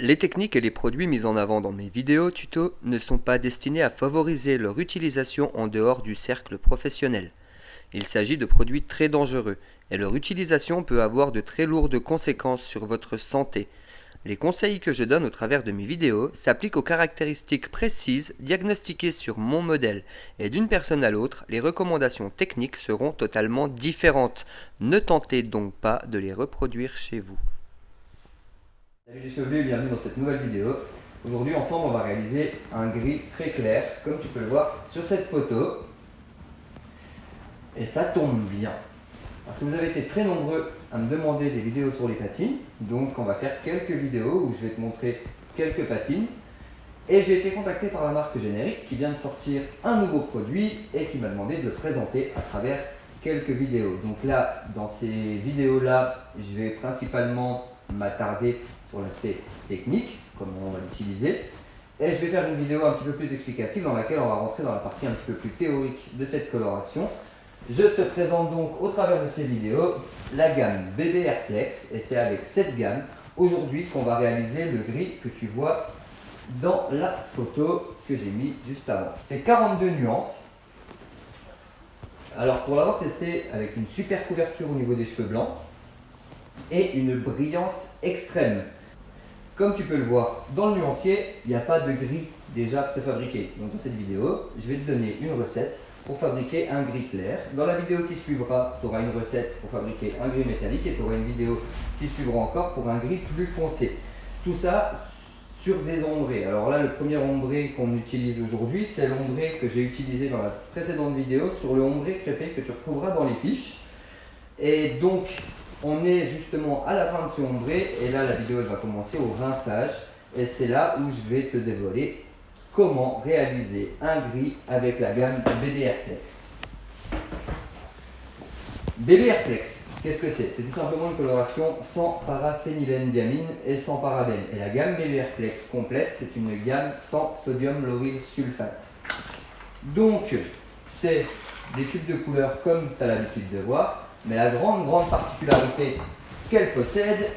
Les techniques et les produits mis en avant dans mes vidéos tuto ne sont pas destinés à favoriser leur utilisation en dehors du cercle professionnel. Il s'agit de produits très dangereux et leur utilisation peut avoir de très lourdes conséquences sur votre santé. Les conseils que je donne au travers de mes vidéos s'appliquent aux caractéristiques précises diagnostiquées sur mon modèle et d'une personne à l'autre, les recommandations techniques seront totalement différentes. Ne tentez donc pas de les reproduire chez vous. Salut les chevelus, bienvenue dans cette nouvelle vidéo. Aujourd'hui ensemble on va réaliser un gris très clair comme tu peux le voir sur cette photo. Et ça tombe bien. Parce que vous avez été très nombreux à me demander des vidéos sur les patines. Donc on va faire quelques vidéos où je vais te montrer quelques patines. Et j'ai été contacté par la marque Générique qui vient de sortir un nouveau produit et qui m'a demandé de le présenter à travers quelques vidéos. Donc là, dans ces vidéos-là, je vais principalement m'attarder sur l'aspect technique, comment on va l'utiliser. Et je vais faire une vidéo un petit peu plus explicative dans laquelle on va rentrer dans la partie un petit peu plus théorique de cette coloration. Je te présente donc au travers de ces vidéos la gamme BB Airflex et c'est avec cette gamme aujourd'hui qu'on va réaliser le gris que tu vois dans la photo que j'ai mis juste avant. C'est 42 nuances. Alors pour l'avoir testé avec une super couverture au niveau des cheveux blancs et une brillance extrême. Comme tu peux le voir, dans le nuancier, il n'y a pas de gris déjà préfabriqué. Donc dans cette vidéo, je vais te donner une recette pour fabriquer un gris clair. Dans la vidéo qui suivra, tu auras une recette pour fabriquer un gris métallique et tu auras une vidéo qui suivra encore pour un gris plus foncé. Tout ça sur des ombrés. Alors là, le premier ombré qu'on utilise aujourd'hui, c'est l'ombré que j'ai utilisé dans la précédente vidéo sur le ombré crépé que tu retrouveras dans les fiches. Et donc, on est justement à la fin de ce ombré et là la vidéo va commencer au rinçage et c'est là où je vais te dévoiler comment réaliser un gris avec la gamme BB Airflex. BB Airflex, qu'est-ce que c'est? C'est tout simplement une coloration sans paraphénylenediamine et sans parabène. Et la gamme BB Airflex complète, c'est une gamme sans sodium lauryl sulfate. Donc, c'est des tubes de couleur comme tu as l'habitude de voir, mais la grande, grande particularité qu'elle possède,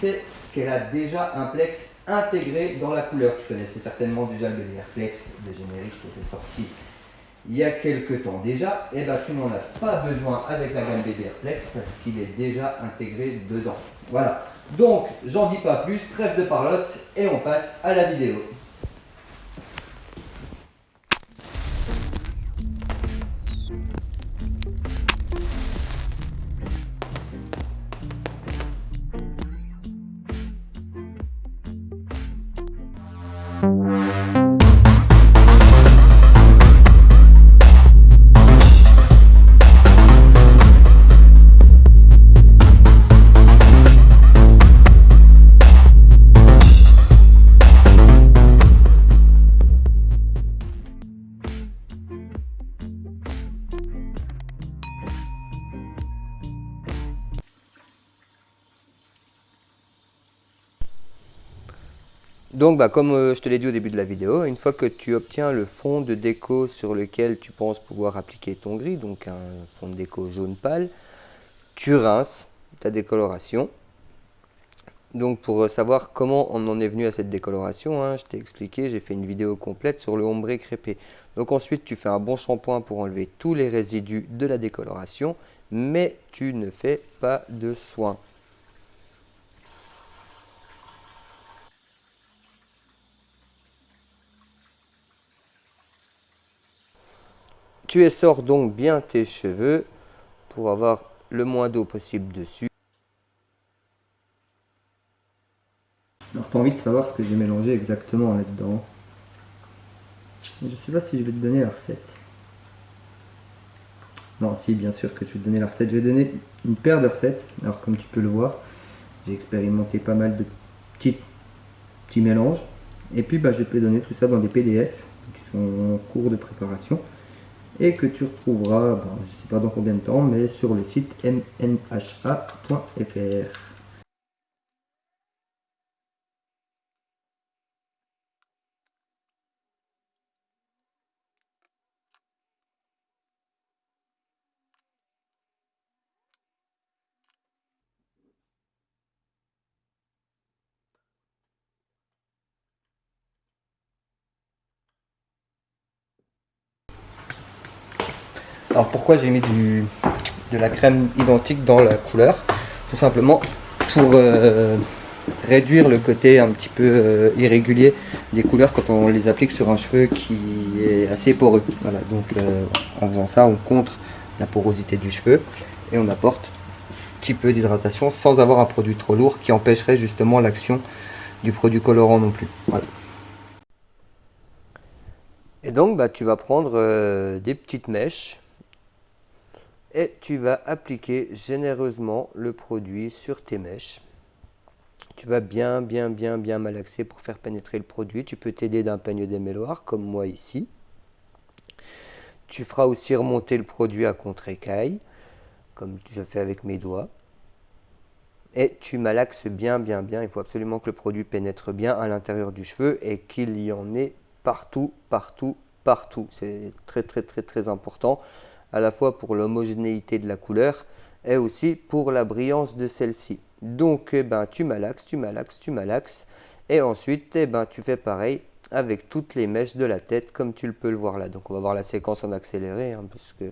c'est qu'elle a déjà un plex intégré dans la couleur. Tu connaissais certainement déjà le Flex de générique qui était sorti il y a quelques temps déjà. Et eh bien tu n'en as pas besoin avec la gamme BBR Flex parce qu'il est déjà intégré dedans. Voilà. Donc, j'en dis pas plus, trêve de parlotte et on passe à la vidéo. Donc, bah, comme euh, je te l'ai dit au début de la vidéo, une fois que tu obtiens le fond de déco sur lequel tu penses pouvoir appliquer ton gris, donc un fond de déco jaune pâle, tu rinces ta décoloration. Donc pour euh, savoir comment on en est venu à cette décoloration, hein, je t'ai expliqué, j'ai fait une vidéo complète sur le ombré crépé. Donc ensuite tu fais un bon shampoing pour enlever tous les résidus de la décoloration, mais tu ne fais pas de soins. Tu essores donc bien tes cheveux pour avoir le moins d'eau possible dessus. Alors tu as envie de savoir ce que j'ai mélangé exactement là-dedans. Je ne sais pas si je vais te donner la recette. Non, si, bien sûr que je vais te donner la recette. Je vais donner une paire de recettes. Alors comme tu peux le voir, j'ai expérimenté pas mal de petits, petits mélanges. Et puis bah, je vais te donner tout ça dans des PDF qui sont en cours de préparation et que tu retrouveras, je ne sais pas dans combien de temps, mais sur le site mnha.fr. Alors pourquoi j'ai mis de la crème identique dans la couleur? Tout simplement pour euh, réduire le côté un petit peu euh, irrégulier des couleurs quand on les applique sur un cheveu qui est assez poreux. Voilà, donc euh, en faisant ça, on contre la porosité du cheveu et on apporte un petit peu d'hydratation sans avoir un produit trop lourd qui empêcherait justement l'action du produit colorant non plus. Et donc bah, tu vas prendre des petites mèches et tu vas appliquer généreusement le produit sur tes mèches. Tu vas bien, bien, bien, bien malaxer pour faire pénétrer le produit. Tu peux t'aider d'un peigne démêloir, comme moi ici. Tu feras aussi remonter le produit à contre-écaille, comme je fais avec mes doigts. Et tu malaxes bien, bien, bien. Il faut absolument que le produit pénètre bien à l'intérieur du cheveu et qu'il y en ait partout, partout, partout. C'est très, très, très, très important, à la fois pour l'homogénéité de la couleur et aussi pour la brillance de celle-ci. Donc, eh ben, tu malaxes, tu malaxes, tu malaxes. Et ensuite, eh ben, tu fais pareil avec toutes les mèches de la tête, comme tu le peux le voir là. Donc, on va voir la séquence en accéléré, hein, parce que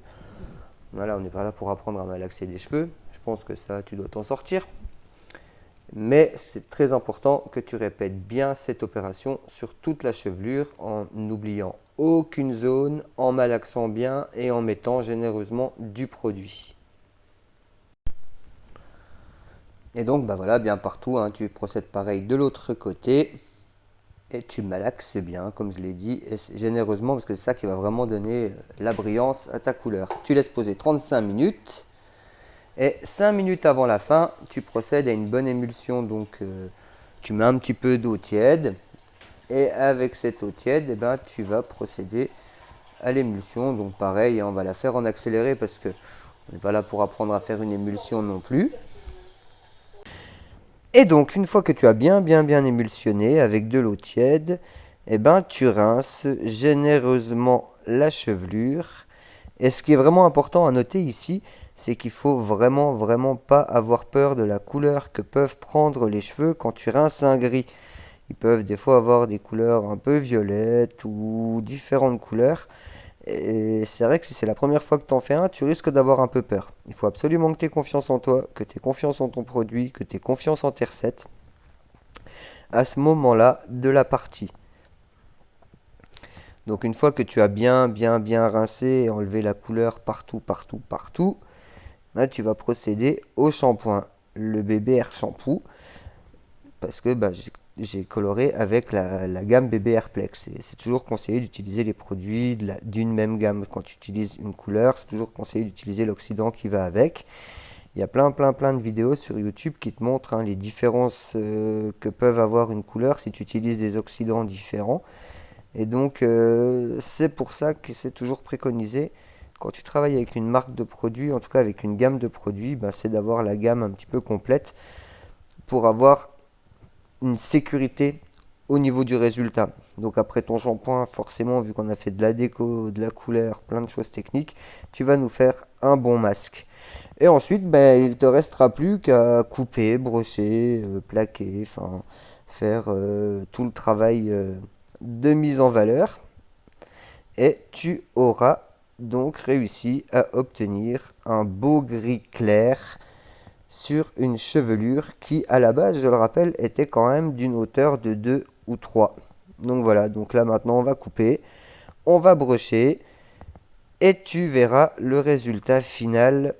voilà, on n'est pas là pour apprendre à malaxer des cheveux. Je pense que ça, tu dois t'en sortir. Mais c'est très important que tu répètes bien cette opération sur toute la chevelure en n'oubliant aucune zone, en malaxant bien et en mettant généreusement du produit. Et donc, bah voilà, bien partout, hein, tu procèdes pareil de l'autre côté. Et tu malaxes bien, comme je l'ai dit, généreusement, parce que c'est ça qui va vraiment donner euh, la brillance à ta couleur. Tu laisses poser 35 minutes. Et 5 minutes avant la fin, tu procèdes à une bonne émulsion. Donc, euh, tu mets un petit peu d'eau tiède. Et avec cette eau tiède, eh ben, tu vas procéder à l'émulsion. Donc, pareil, hein, on va la faire en accéléré parce que on n'est pas là pour apprendre à faire une émulsion non plus. Et donc, une fois que tu as bien, bien, bien émulsionné avec de l'eau tiède, eh ben, tu rinces généreusement la chevelure. Et ce qui est vraiment important à noter ici, c'est qu'il faut vraiment, vraiment pas avoir peur de la couleur que peuvent prendre les cheveux quand tu rinces un gris. Ils peuvent des fois avoir des couleurs un peu violettes ou différentes couleurs. Et c'est vrai que si c'est la première fois que tu en fais un, tu risques d'avoir un peu peur. Il faut absolument que tu aies confiance en toi, que tu aies confiance en ton produit, que tu aies confiance en tes recettes à ce moment-là de la partie. Donc une fois que tu as bien, bien, bien rincé et enlevé la couleur partout, partout, partout, là tu vas procéder au shampoing, le BBR shampoo, parce que bah, j'ai coloré avec la, gamme BB Airplex. C'est toujours conseillé d'utiliser les produits d'une même gamme. Quand tu utilises une couleur, c'est toujours conseillé d'utiliser l'oxydant qui va avec. Il y a plein, plein, plein de vidéos sur YouTube qui te montrent hein, les différences euh, que peuvent avoir une couleur si tu utilises des oxydants différents. Et donc, euh, c'est pour ça que c'est toujours préconisé quand tu travailles avec une marque de produits, en tout cas avec une gamme de produits, ben, c'est d'avoir la gamme un petit peu complète pour avoir une sécurité au niveau du résultat. Donc après ton shampoing, forcément, vu qu'on a fait de la déco, de la couleur, plein de choses techniques, tu vas nous faire un bon masque. Et ensuite, ben, il te restera plus qu'à couper, brocher, euh, plaquer, enfin faire euh, tout le travail euh, de mise en valeur. Et tu auras donc réussi à obtenir un beau gris clair sur une chevelure qui, à la base, je le rappelle, était quand même d'une hauteur de 2 ou 3. Donc voilà, donc là maintenant on va couper, on va brocher et tu verras le résultat final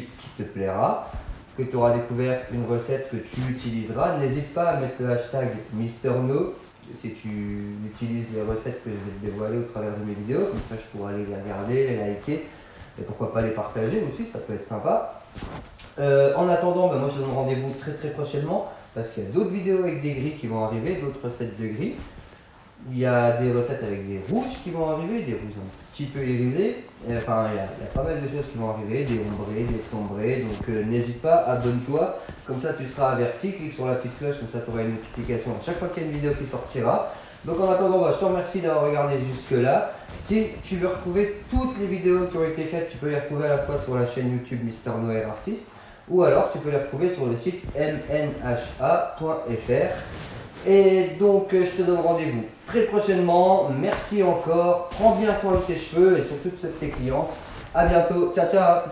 qui te plaira, que tu auras découvert une recette que tu utiliseras. N'hésite pas à mettre le hashtag MrNo si tu utilises les recettes que je vais te dévoiler au travers de mes vidéos, comme ça je pourrai aller les regarder, les liker, et pourquoi pas les partager aussi, ça peut être sympa. Euh, en attendant, ben, moi je donne rendez-vous très très prochainement, parce qu'il y a d'autres vidéos avec des gris qui vont arriver, d'autres recettes de gris. Il y a des recettes avec des rouges qui vont arriver, des rouges un petit peu irisés. Enfin, il y, a, pas mal de choses qui vont arriver, des ombrés, des sombrés. Donc euh, n'hésite pas, abonne-toi. Comme ça, tu seras averti. Clique sur la petite cloche, comme ça, tu auras une notification à chaque fois qu'il y a une vidéo qui sortira. Donc en attendant, bah, je te remercie d'avoir regardé jusque-là. Si tu veux retrouver toutes les vidéos qui ont été faites, tu peux les retrouver à la fois sur la chaîne YouTube Mister Noël Artiste ou alors tu peux les retrouver sur le site mnha.fr. Et donc, euh, je te donne rendez-vous très prochainement. Merci encore. Prends bien soin de tes cheveux et surtout de ceux de tes clients. A bientôt. Ciao, ciao